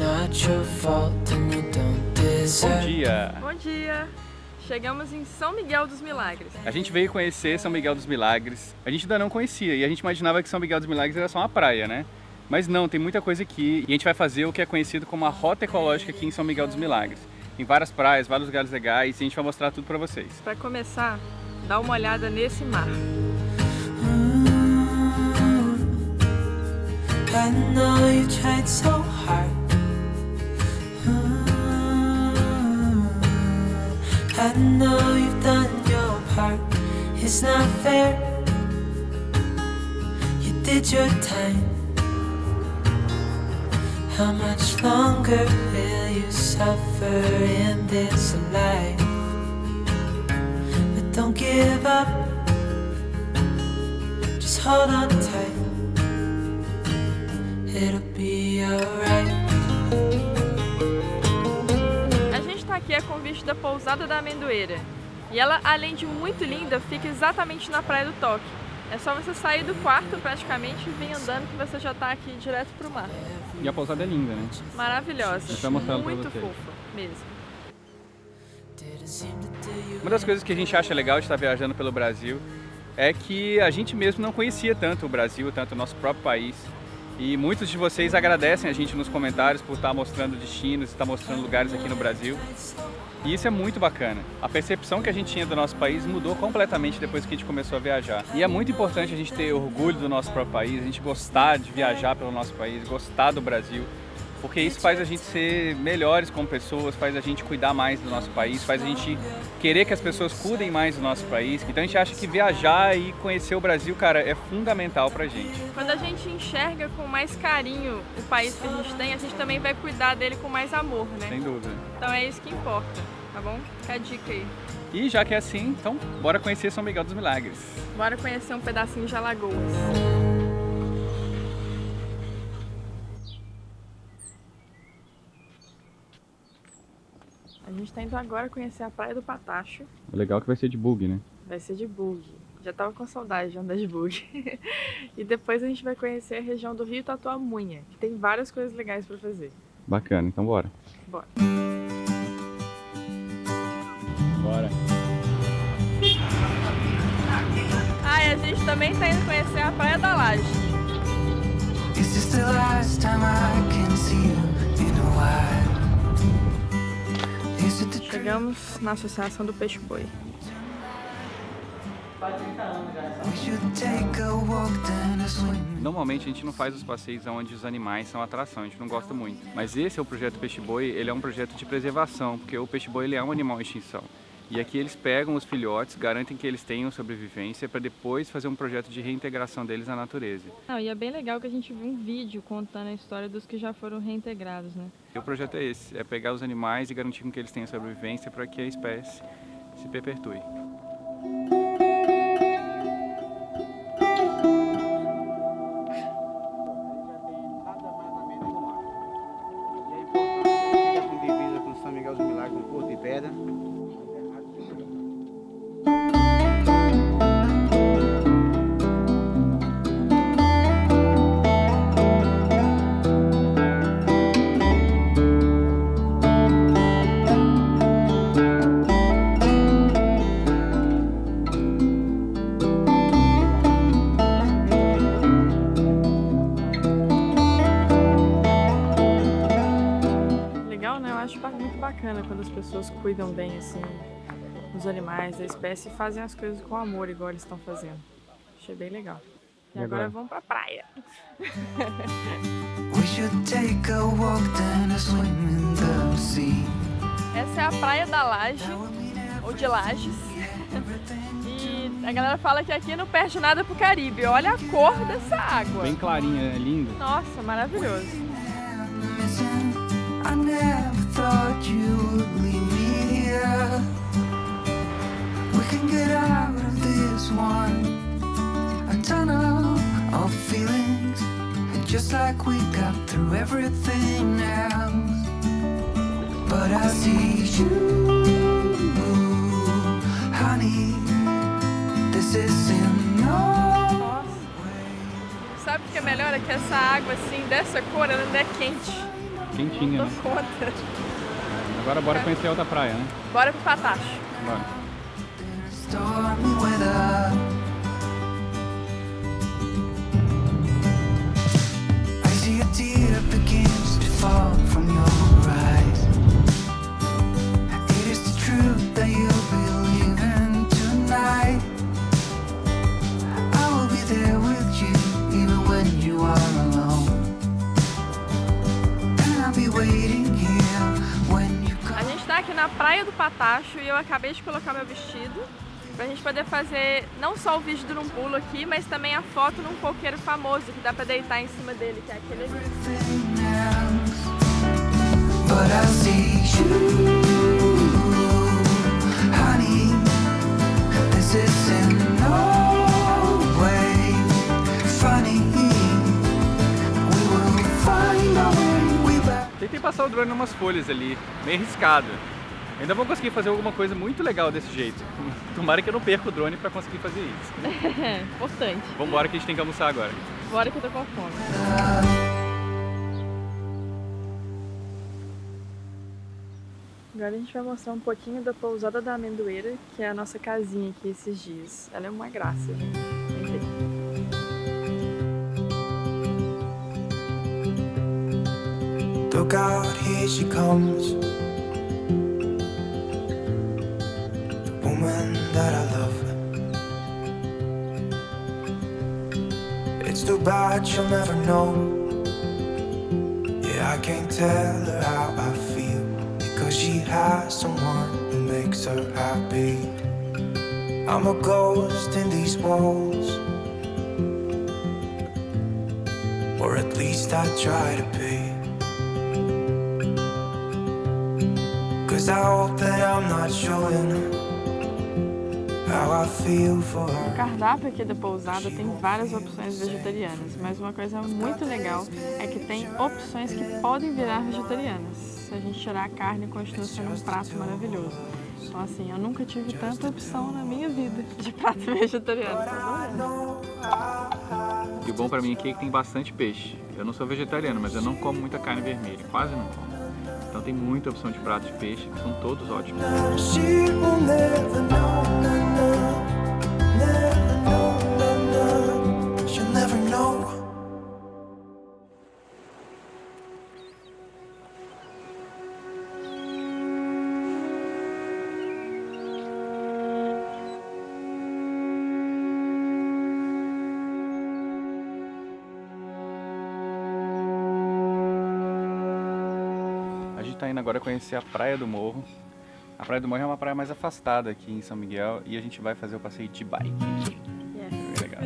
Bom dia! Bom dia! Chegamos em São Miguel dos Milagres. A gente veio conhecer São Miguel dos Milagres. A gente ainda não conhecia e a gente imaginava que São Miguel dos Milagres era só uma praia, né? Mas não, tem muita coisa aqui e a gente vai fazer o que é conhecido como a Rota Ecológica aqui em São Miguel dos Milagres. Tem várias praias, vários lugares legais e a gente vai mostrar tudo pra vocês. Para começar, dá uma olhada nesse mar. I know you tried so hard. I know you've done your part. It's not fair. You did your time. How much longer will you suffer in this life? But don't give up. Just hold on tight. It'll be alright. Aqui a convite da Pousada da Amendoeira. E ela, além de muito linda, fica exatamente na Praia do Toque. É só você sair do quarto praticamente e vir andando que você já está aqui direto pro mar. E a pousada é linda, né? Maravilhosa. vai mostrar pra Muito vocês. fofa, mesmo. Uma das coisas que a gente acha legal de estar viajando pelo Brasil é que a gente mesmo não conhecia tanto o Brasil, tanto o nosso próprio país. E muitos de vocês agradecem a gente nos comentários por estar mostrando destinos, estar mostrando lugares aqui no Brasil. E isso é muito bacana. A percepção que a gente tinha do nosso país mudou completamente depois que a gente começou a viajar. E é muito importante a gente ter orgulho do nosso próprio país, a gente gostar de viajar pelo nosso país, gostar do Brasil. Porque isso faz a gente ser melhores como pessoas, faz a gente cuidar mais do nosso país, faz a gente querer que as pessoas cuidem mais do nosso país. Então a gente acha que viajar e conhecer o Brasil, cara, é fundamental pra gente. Quando a gente enxerga com mais carinho o país que a gente tem, a gente também vai cuidar dele com mais amor, né? Sem dúvida. Então é isso que importa, tá bom? Fica a dica aí. E já que é assim, então bora conhecer São Miguel dos Milagres. Bora conhecer um pedacinho de Alagoas. Gente tá indo agora conhecer a Praia do Patacho. O legal é que vai ser de bug, né? Vai ser de bug. Já tava com saudade de andar de bug. e depois a gente vai conhecer a região do Rio Tatuamunha, que tem várias coisas legais pra fazer. Bacana, então bora. Bora. Bora. Ah, e a gente também tá indo conhecer a Praia da Laje. Is this the last time I can see you in a while? Chegamos na Associação do Peixe Boi. We should take a walk then a swim? Normalmente a gente não faz os passeios onde os animais são atração, a gente não gosta muito. Mas esse é o projeto Peixe Boi, ele é um projeto de preservação, porque o peixe boi ele é um animal em extinção. E aqui eles pegam os filhotes, garantem que eles tenham sobrevivência para depois fazer um projeto de reintegração deles à natureza. Não, e é bem legal que a gente viu um vídeo contando a história dos que já foram reintegrados, né? O projeto é esse, é pegar os animais e garantir que eles tenham sobrevivência para que a espécie se perpetue. Cuidam bem, assim, dos animais, da espécie e fazem as coisas com amor, igual eles estão fazendo. Achei bem legal. E, E agora agora? vamos pra praia. Essa é a Praia da Laje, ou de Lages. E a galera fala que aqui não perde nada pro Caribe. Olha a cor dessa água. Bem clarinha, é lindo. Nossa, maravilhoso. I never thought you would leave me. We can get out of this one. A tunnel of feelings, just like we got through everything else. But I see you, honey. This is in no way sabe o que é melhor? É que essa água assim, dessa cor, ela ainda é quente. Quentinha, Não dou conta. Agora bora conhecer a outra praia, né? Bora pro Patacho. Bora. Patacho e eu acabei de colocar meu vestido pra gente poder fazer não só o vídeo do um pulo aqui, mas também a foto num coqueiro famoso que dá pra deitar em cima dele, que é aquele ali. Tentei passar o drone em umas folhas ali, meio arriscado. Ainda vou conseguir fazer alguma coisa muito legal desse jeito. Tomara que eu não perca o drone pra conseguir fazer isso. É, importante. Vambora que a gente tem que almoçar agora. Bora que eu tô com fome. Agora a gente vai mostrar um pouquinho da pousada da amendoeira, que é a nossa casinha aqui esses dias. Ela é uma graça, gente. Look out, here she comes. That I love. It's too bad she'll never know. Yeah, I can't tell her how I feel. Because she has someone who makes her happy. I'm a ghost in these walls. Or at least I try to be. Cause I hope that I'm not showing O cardápio aqui da pousada tem várias opções vegetarianas, mas uma coisa muito legal é que tem opções que podem virar vegetarianas. Se a gente tirar a carne, continua sendo um prato maravilhoso. Então assim, eu nunca tive tanta opção na minha vida de prato vegetariano. Bom? O bom pra mim aqui é que tem bastante peixe. Eu não sou vegetariano, mas eu não como muita carne vermelha, quase não como. Então tem muita opção de pratos de peixe, que são todos ótimos. Tá indo agora conhecer a Praia do Morro. A Praia do Morro é uma praia mais afastada aqui em São Miguel e a gente vai fazer o passeio de bike. Yes. Bem legal.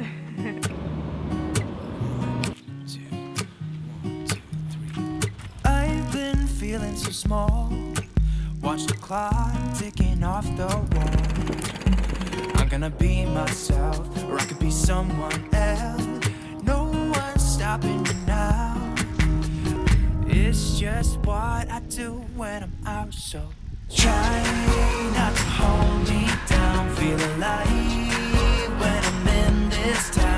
Feeling so small. Watch the clock ticking off the wall. I'm gonna be myself, or I could be someone else. No one's stopping me now. It's just what I do when I'm out, so try not to hold me down. Feel alive when I'm in this town.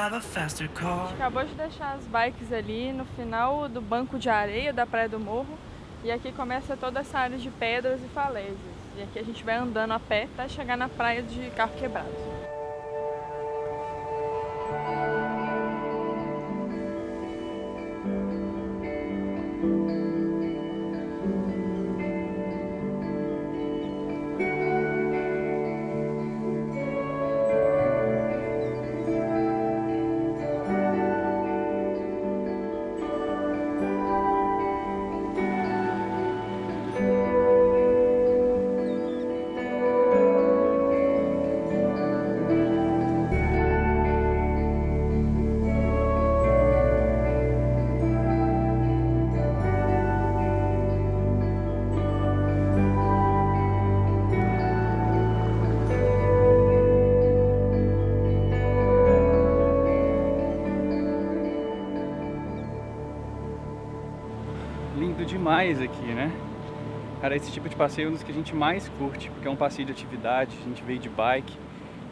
a gente acabou de deixar as bikes ali no final do banco de areia da Praia do Morro. E aqui começa toda essa área de pedras e falésias. E aqui a gente vai andando a pé até chegar na praia de carro quebrado. demais aqui, né? Cara, esse tipo de passeio é um dos que a gente mais curte, porque é um passeio de atividade, a gente veio de bike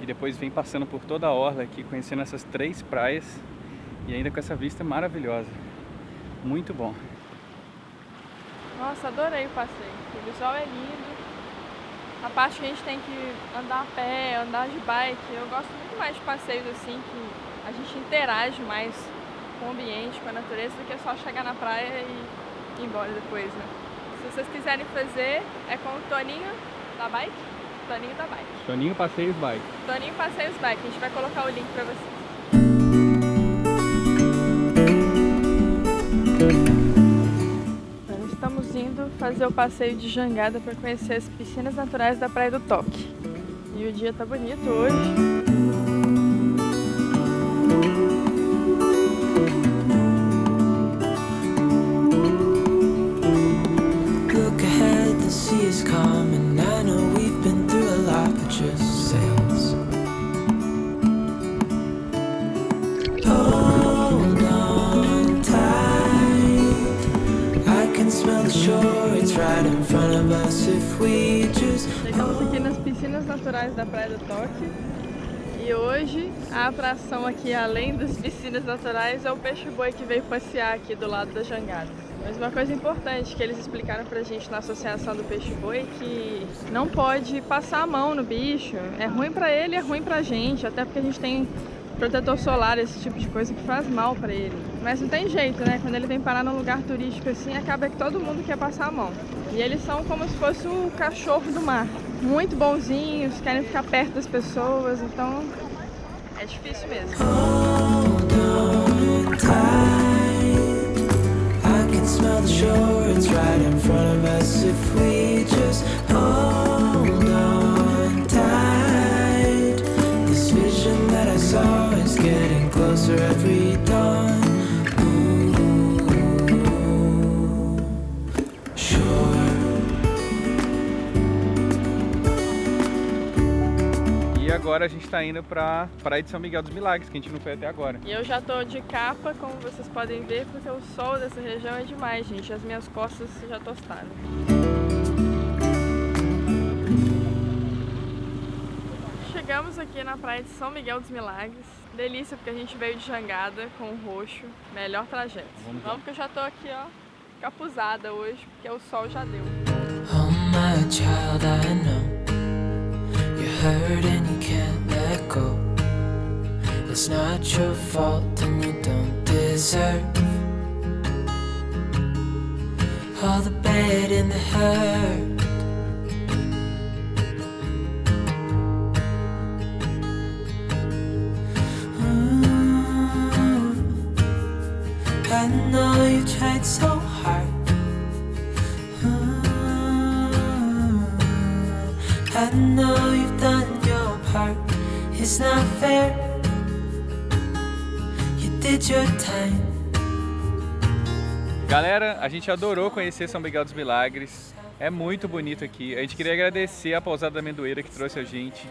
e depois vem passando por toda a orla aqui, conhecendo essas três praias e ainda com essa vista maravilhosa. Muito bom. Nossa, adorei o passeio. O visual é lindo. A parte que a gente tem que andar a pé, andar de bike, eu gosto muito mais de passeios assim, que a gente interage mais com o ambiente, com a natureza, do que só chegar na praia e ir embora depois, né? Se vocês quiserem fazer, é com o Toninho da Bike. Toninho da Bike. Toninho Passeios Bike. Toninho Passeios Bike. A gente vai colocar o link pra vocês. Nós estamos indo fazer o passeio de jangada para conhecer as piscinas naturais da Praia do Toque. E o dia tá bonito hoje. Chegamos aqui nas piscinas naturais da Praia do Toque. E hoje a atração aqui, além das piscinas naturais, é o peixe-boi que veio passear aqui do lado da jangada. Mas uma coisa importante que eles explicaram pra gente na associação do peixe-boi é que não pode passar a mão no bicho. É ruim pra ele, é ruim pra gente, até porque a gente tem protetor solar, esse tipo de coisa que faz mal pra ele. Mas não tem jeito, né? Quando ele vem parar num lugar turístico assim, acaba que todo mundo quer passar a mão. E eles são como se fosse o cachorro do mar. Muito bonzinhos, querem ficar perto das pessoas, então é difícil mesmo. I can smell the shore, it's right in front agora a gente está indo para Praia de São Miguel dos Milagres, que a gente não foi até agora. E eu já tô de capa, como vocês podem ver, porque o sol dessa região é demais, gente. As minhas costas já tostaram. Chegamos aqui na praia de São Miguel dos Milagres. Delícia, porque a gente veio de jangada com o roxo. Melhor trajeto. Vamos. Vamos que eu já tô aqui, ó, capuzada hoje, porque o sol já deu. Oh, my child, I know hurt and you can't let go. It's not your fault and you don't deserve all the bad and the hurt. I know you tried so done your part. It's not fair. You did your time. Galera, a gente adorou conhecer São Miguel dos Milagres. É muito bonito aqui. A gente queria agradecer a Pousada da Amendoeira que trouxe a gente.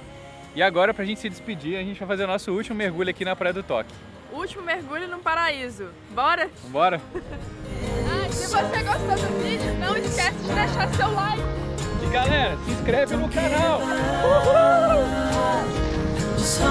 E agora, pra gente se despedir, a gente vai fazer o nosso último mergulho aqui na Praia do Toque. Último mergulho no paraíso. Bora? Vambora? Ah, se você gostou do vídeo, não esquece de deixar seu like. Galera, se inscreve no canal! Just